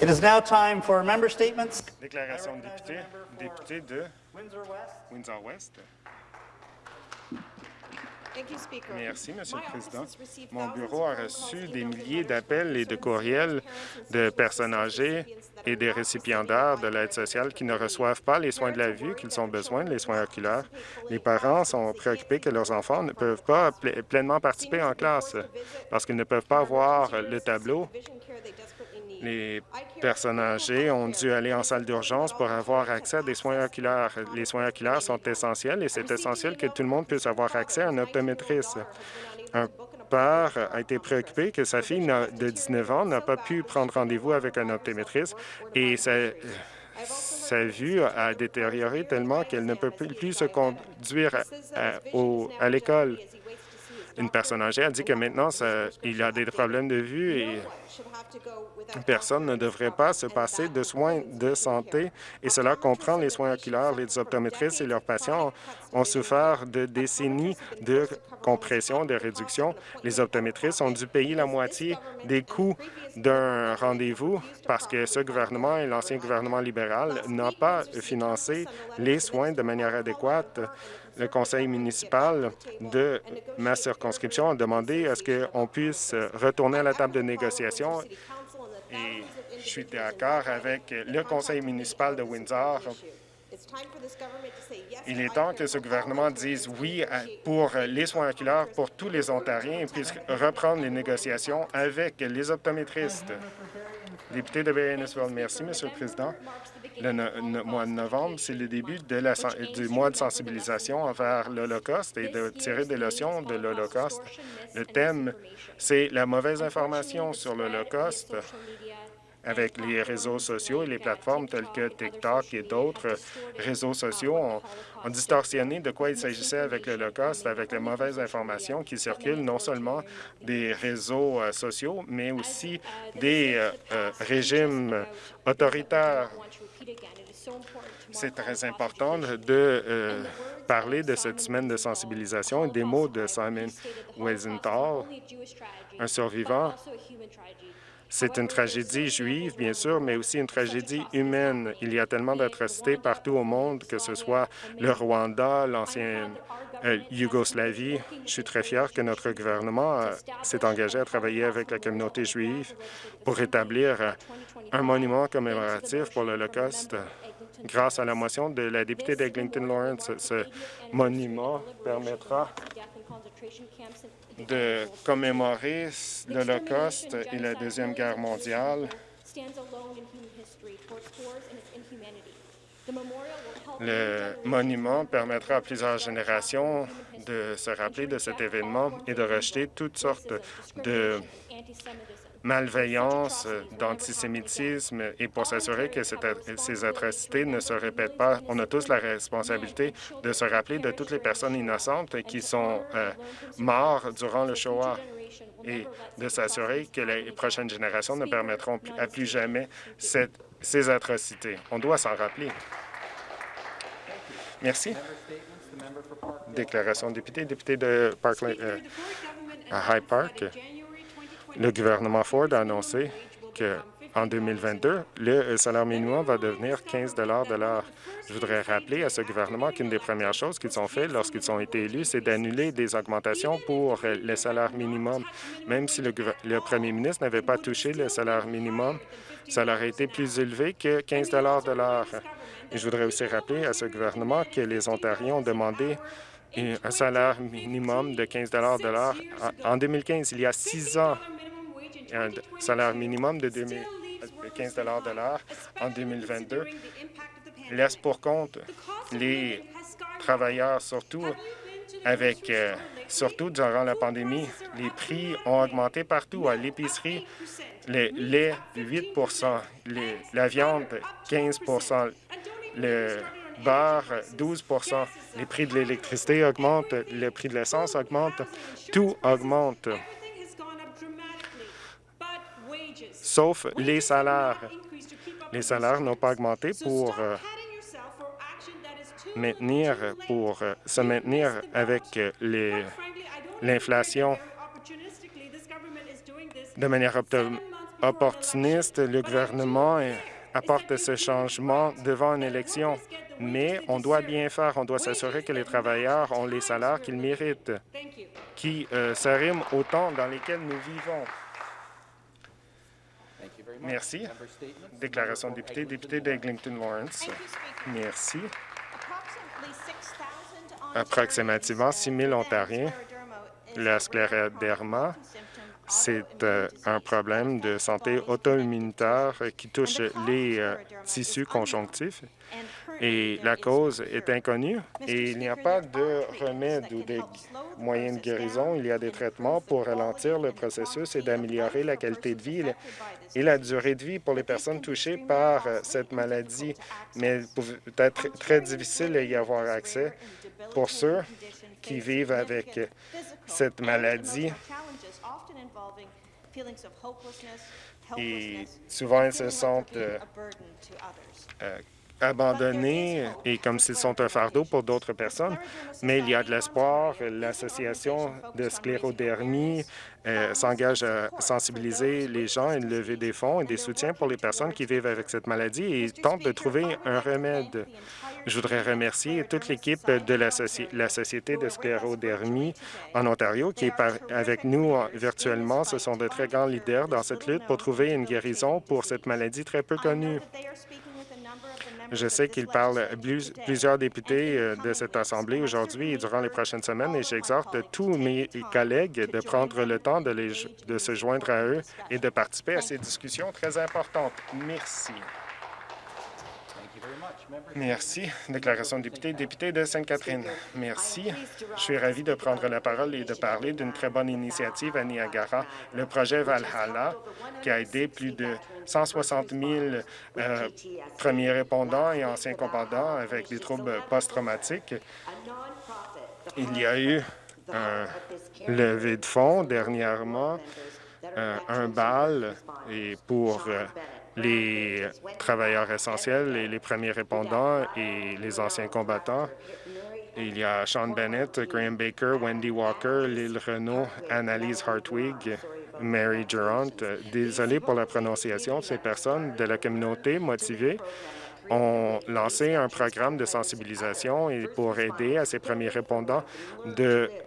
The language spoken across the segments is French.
It is now time for member statements. Déclaration de député, député de Windsor-West. Windsor-West. Thank you, Speaker. Merci, Monsieur le Président. Mon bureau a reçu des milliers d'appels et de courriels de personnes âgées et des récipiendaires de l'aide sociale qui ne reçoivent pas les soins de la vue qu'ils ont besoin, les soins oculaires. Les parents sont préoccupés que leurs enfants ne peuvent pas pleinement participer en classe parce qu'ils ne peuvent pas voir le tableau. Les personnes âgées ont dû aller en salle d'urgence pour avoir accès à des soins oculaires. Les soins oculaires sont essentiels et c'est essentiel que tout le monde puisse avoir accès à un optométriste. Un père a été préoccupé que sa fille de 19 ans n'a pas pu prendre rendez-vous avec un optométriste et sa, vue a détérioré tellement qu'elle ne peut plus se conduire à l'école. Une personne âgée a dit que maintenant, il a des problèmes de vue et personne ne devrait pas se passer de soins de santé et cela comprend les soins oculaires. Les optométristes et leurs patients ont souffert de décennies de compression, de réduction. Les optométristes ont dû payer la moitié des coûts d'un rendez-vous parce que ce gouvernement et l'ancien gouvernement libéral n'ont pas financé les soins de manière adéquate. Le conseil municipal de ma circonscription a demandé à ce qu'on puisse retourner à la table de négociation et je suis d'accord avec le conseil municipal de Windsor. Il est temps que ce gouvernement dise oui pour les soins oculaires pour tous les Ontariens et puisse reprendre les négociations avec les optométristes. Député de Bayanesville, merci, Monsieur le Président. Le mois de novembre, c'est le début du mois de sensibilisation envers l'Holocauste et de tirer des leçons de l'Holocauste. Le thème, c'est la mauvaise information sur l'Holocauste avec les réseaux sociaux et les plateformes telles que TikTok et d'autres réseaux sociaux ont, ont distorsionné de quoi il s'agissait avec l'Holocauste, avec les mauvaises informations qui circulent non seulement des réseaux euh, sociaux, mais aussi des euh, euh, régimes autoritaires. C'est très important de euh, parler de cette semaine de sensibilisation et des mots de Simon Wiesenthal, un survivant c'est une tragédie juive, bien sûr, mais aussi une tragédie humaine. Il y a tellement d'atrocités partout au monde, que ce soit le Rwanda, l'ancienne euh, Yougoslavie. Je suis très fier que notre gouvernement euh, s'est engagé à travailler avec la communauté juive pour établir un monument commémoratif pour l'Holocauste. Grâce à la motion de la députée d'Eglinton Lawrence, ce monument permettra de commémorer l'Holocauste et la Deuxième Guerre mondiale. Le monument permettra à plusieurs générations de se rappeler de cet événement et de rejeter toutes sortes de malveillance, d'antisémitisme et pour s'assurer que ces atrocités ne se répètent pas. On a tous la responsabilité de se rappeler de toutes les personnes innocentes qui sont euh, mortes durant le Shoah et de s'assurer que les prochaines générations ne permettront à plus jamais ces atrocités. On doit s'en rappeler. Merci. Déclaration député, député de Parkland, euh, à High Park. Le gouvernement Ford a annoncé qu'en 2022, le salaire minimum va devenir 15 de l'heure. Je voudrais rappeler à ce gouvernement qu'une des premières choses qu'ils ont fait lorsqu'ils ont été élus, c'est d'annuler des augmentations pour le salaire minimum. Même si le, premier ministre n'avait pas touché le salaire minimum, ça aurait été plus élevé que 15 de l'heure. Je voudrais aussi rappeler à ce gouvernement que les Ontariens ont demandé un salaire minimum de 15 de l'heure en en 2015, il y a six ans un salaire minimum de 2000 de 15 de l'heure en 2022 laisse pour compte les travailleurs, surtout avec euh, surtout durant la pandémie. Les prix ont augmenté partout. À l'épicerie, le lait 8 les- la viande 15 le beurre 12% les prix de l'électricité augmentent, le prix de l'essence augmente, tout augmente. sauf les salaires. Les salaires n'ont pas augmenté pour euh, maintenir, pour euh, se maintenir avec euh, l'inflation de manière opportuniste. Le gouvernement apporte ce changement devant une élection, mais on doit bien faire. On doit s'assurer que les travailleurs ont les salaires qu'ils méritent, qui euh, s'arriment au temps dans lesquels nous vivons. Merci. Déclaration de député, député d'Eglinton Lawrence. Merci. Approximativement 6 000 Ontariens, la scléroderma, c'est euh, un problème de santé auto-immunitaire qui touche les euh, tissus conjonctifs. Et la cause est inconnue et il n'y a pas de remède ou de moyens de guérison. Il y a des traitements pour ralentir le processus et d'améliorer la qualité de vie et la durée de vie pour les personnes touchées par euh, cette maladie, mais peut être très difficile d'y avoir accès. Pour ceux qui vivent avec cette maladie. Et souvent, ils se sentent euh, abandonnés et comme s'ils sont un fardeau pour d'autres personnes, mais il y a de l'espoir. L'Association de sclérodermie euh, s'engage à sensibiliser les gens et lever des fonds et des soutiens pour les personnes qui vivent avec cette maladie et tente de trouver un remède. Je voudrais remercier toute l'équipe de la, la, Société de sclérodermie en Ontario qui est avec nous virtuellement. Ce sont de très grands leaders dans cette lutte pour trouver une guérison pour cette maladie très peu connue. Je sais qu'il parle plusieurs députés euh, de cette Assemblée aujourd'hui et durant les prochaines semaines, et j'exhorte tous mes collègues de prendre le temps de, de se joindre à eux et de participer à ces discussions très importantes. Merci. Merci. Déclaration de député. Député de Sainte-Catherine. Merci. Je suis ravi de prendre la parole et de parler d'une très bonne initiative à Niagara, le projet Valhalla, qui a aidé plus de 160 000 euh, premiers répondants et anciens combattants avec des troubles post-traumatiques. Il y a eu un levé de fonds dernièrement, euh, un bal et pour euh, les travailleurs essentiels et les premiers répondants et les anciens combattants. Il y a Sean Bennett, Graham Baker, Wendy Walker, Lyle Renault, Annalise Hartwig, Mary Durant. Désolé pour la prononciation. Ces personnes de la communauté motivées ont lancé un programme de sensibilisation pour aider à ces premiers répondants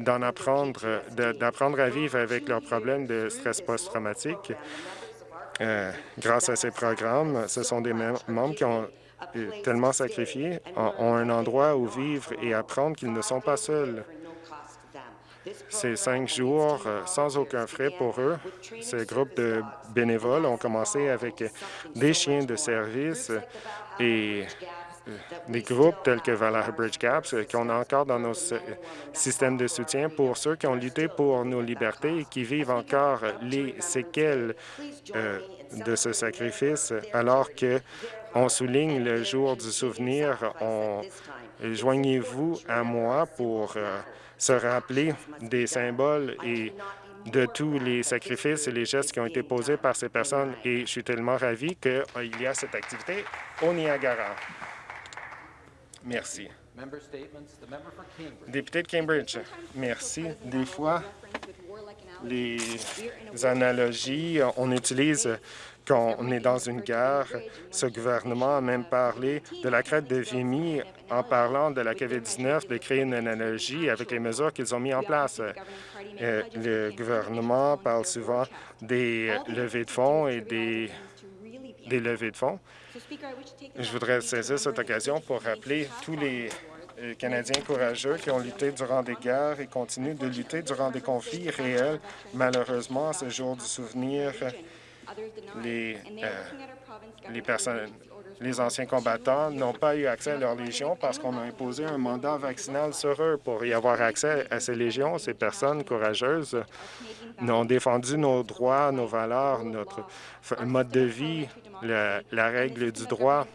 d'en apprendre, d'apprendre à vivre avec leurs problèmes de stress post-traumatique euh, grâce à ces programmes, ce sont des membres qui ont tellement sacrifié, ont un endroit où vivre et apprendre qu'ils ne sont pas seuls. Ces cinq jours euh, sans aucun frais pour eux, ces groupes de bénévoles ont commencé avec des chiens de service et des groupes tels que Valhalla Bridge Gaps qu'on a encore dans nos systèmes de soutien pour ceux qui ont lutté pour nos libertés et qui vivent encore les séquelles euh, de ce sacrifice, alors que on souligne le jour du souvenir. Joignez-vous à moi pour euh, se rappeler des symboles et de tous les sacrifices et les gestes qui ont été posés par ces personnes. Et je suis tellement ravi qu'il y a cette activité au Niagara. Merci. Député de Cambridge, merci. Des fois, les analogies, on utilise quand on est dans une guerre. Ce gouvernement a même parlé de la crête de Vimy en parlant de la COVID-19, de créer une analogie avec les mesures qu'ils ont mises en place. Euh, le gouvernement parle souvent des levées de fonds et des, des levées de fonds. Je voudrais saisir cette occasion pour rappeler tous les euh, Canadiens courageux qui ont lutté durant des guerres et continuent de lutter durant des conflits réels. Malheureusement, ce jour du souvenir, les, euh, les personnes les anciens combattants n'ont pas eu accès à leur légion parce qu'on a imposé un mandat vaccinal sur eux. Pour y avoir accès à ces légions, ces personnes courageuses ont défendu nos droits, nos valeurs, notre mode de vie, la, règle du droit.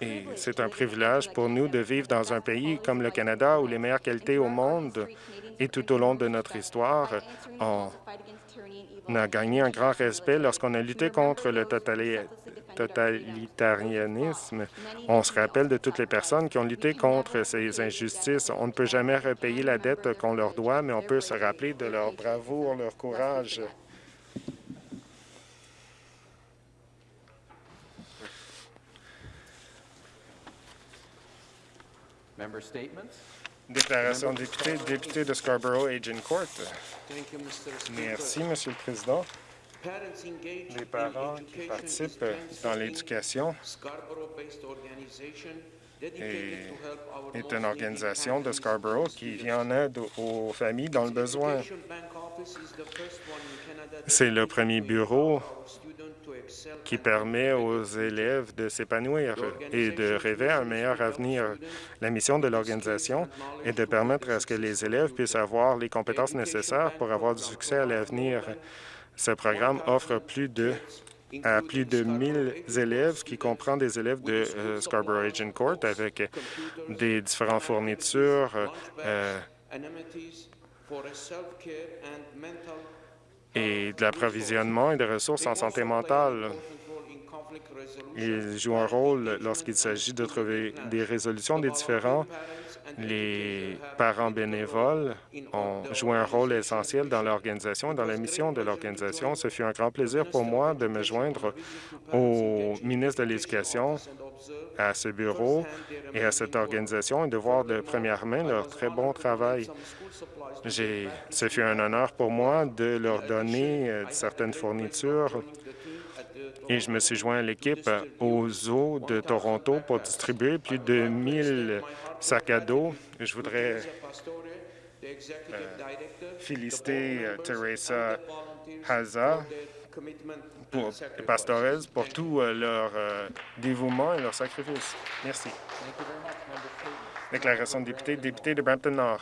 Et c'est un privilège pour nous de vivre dans un pays comme le Canada où les meilleures qualités au monde et tout au long de notre histoire, on a gagné un grand respect lorsqu'on a lutté contre le totalitarisme. On se rappelle de toutes les personnes qui ont lutté contre ces injustices. On ne peut jamais repayer la dette qu'on leur doit, mais on peut se rappeler de leur bravoure, leur courage. Déclaration de député, député de Scarborough, Court. You, Mr. Speaker. Merci, Monsieur le Président. Les parents qui participent dans l'éducation Scarborough-based organization est, dedicated to help our est lost une organisation de families Scarborough qui vient en aide aux familles dans le besoin. Education Bank Office is the first one in Canada C'est le premier bureau qui permet aux élèves de s'épanouir et de rêver un meilleur avenir. La mission de l'organisation est de permettre à ce que les élèves puissent avoir les compétences nécessaires pour avoir du succès à l'avenir. Ce programme offre plus de à plus de 1000 élèves, qui comprend des élèves de euh, Scarborough Agent Court avec des différentes fournitures, euh, et de l'approvisionnement et de ressources en santé mentale. Ils jouent un rôle lorsqu'il s'agit de trouver des résolutions des différends. Les parents bénévoles ont joué un rôle essentiel dans l'organisation et dans la mission de l'organisation. Ce fut un grand plaisir pour moi de me joindre au ministre de l'Éducation, à ce bureau et à cette organisation et de voir de première main leur très bon travail. Ce fut un honneur pour moi de leur donner euh, certaines fournitures et je me suis joint à l'équipe euh, aux eaux de Toronto pour distribuer plus de 1000 sacs à dos. Je voudrais féliciter euh, Teresa Haza pour, pour tout euh, leur euh, dévouement et leur sacrifice. Merci. Déclaration de député, député de Brampton-Nord.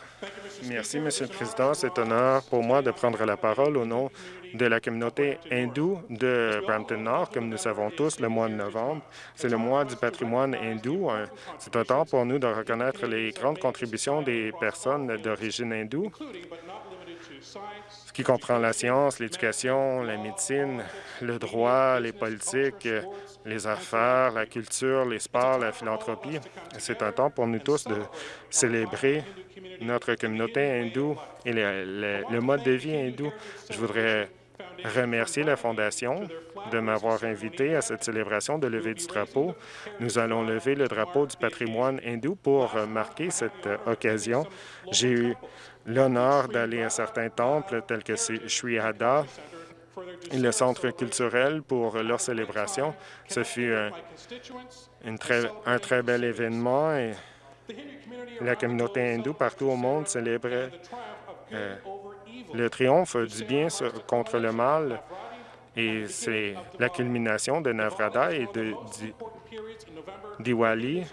Merci, Monsieur le Président. C'est un honneur pour moi de prendre la parole au nom de la communauté hindoue de Brampton-Nord. Comme nous savons tous, le mois de novembre, c'est le mois du patrimoine hindou. C'est un temps pour nous de reconnaître les grandes contributions des personnes d'origine hindoue, ce qui comprend la science, l'éducation, la médecine, le droit, les politiques, les affaires, la culture, les sports, la philanthropie. C'est un temps pour nous tous de célébrer notre communauté hindoue et le, mode de vie hindou. Je voudrais remercier la Fondation de m'avoir invité à cette célébration de lever du drapeau. Nous allons lever le drapeau du patrimoine hindou pour marquer cette occasion. J'ai eu l'honneur d'aller à certains temples tels que Sri Hada, et le centre culturel pour leur célébration. Ce fut un, très, un très bel événement et la communauté hindoue partout au monde célébrait euh, le triomphe du bien contre le mal et c'est la culmination de Navrada et de Di- Diwali.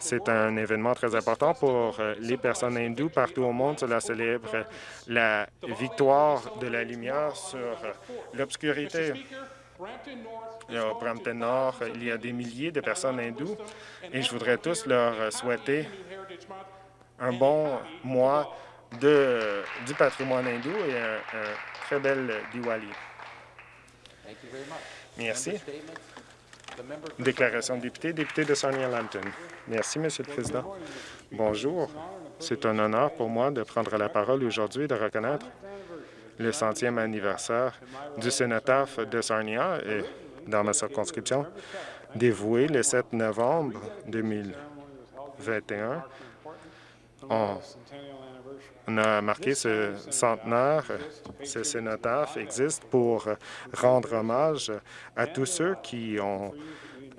C'est un événement très important pour euh, les personnes hindoues partout au monde. Cela célèbre la victoire de la lumière sur euh, l'obscurité. Au Brampton Nord, il y a des milliers de personnes hindoues et je voudrais tous leur euh, souhaiter un bon mois de, du patrimoine hindou et un, un très bel Diwali. Merci. Déclaration de député, député de Sarnia-Lambton. Merci, Monsieur le Président. Bonjour. C'est un honneur pour moi de prendre la parole aujourd'hui et de reconnaître le centième anniversaire du sénateur de Sarnia et dans ma circonscription, dévoué le 7 novembre 2021. On, a marqué ce centenaire. Ce cénotaphe existe pour rendre hommage à tous ceux qui ont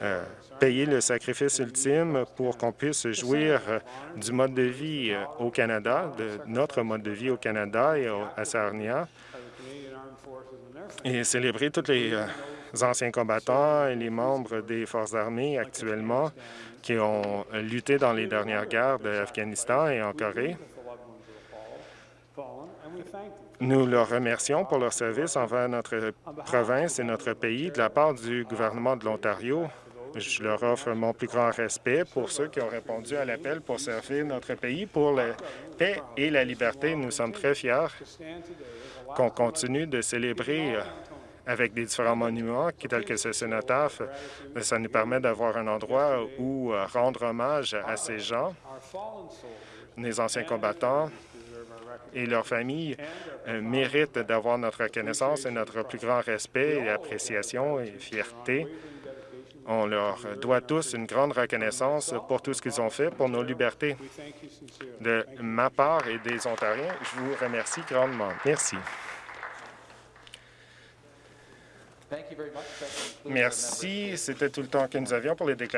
euh, payé le sacrifice ultime pour qu'on puisse jouir euh, du mode de vie euh, au Canada, de notre mode de vie au Canada et au- à Sarnia, et célébrer tous les anciens combattants et les membres des forces armées actuellement qui ont lutté dans les dernières guerres de l'Afghanistan et en Corée. Nous leur remercions pour leur service envers notre province et notre pays de la part du gouvernement de l'Ontario. Je leur offre mon plus grand respect pour ceux qui ont répondu à l'appel pour servir notre pays pour la paix et la liberté. Nous sommes très fiers qu'on continue de célébrer avec des différents monuments, tels que ce cénotaphe. Ça nous permet d'avoir un endroit où euh, rendre hommage à ces gens, les anciens combattants et leurs familles euh, méritent d'avoir notre reconnaissance et notre plus grand respect et appréciation et fierté. On leur doit tous une grande reconnaissance pour tout ce qu'ils ont fait pour nos libertés. De ma part et des Ontariens, je vous remercie grandement. Merci. Merci. C'était tout le temps que nous avions pour les déclarations.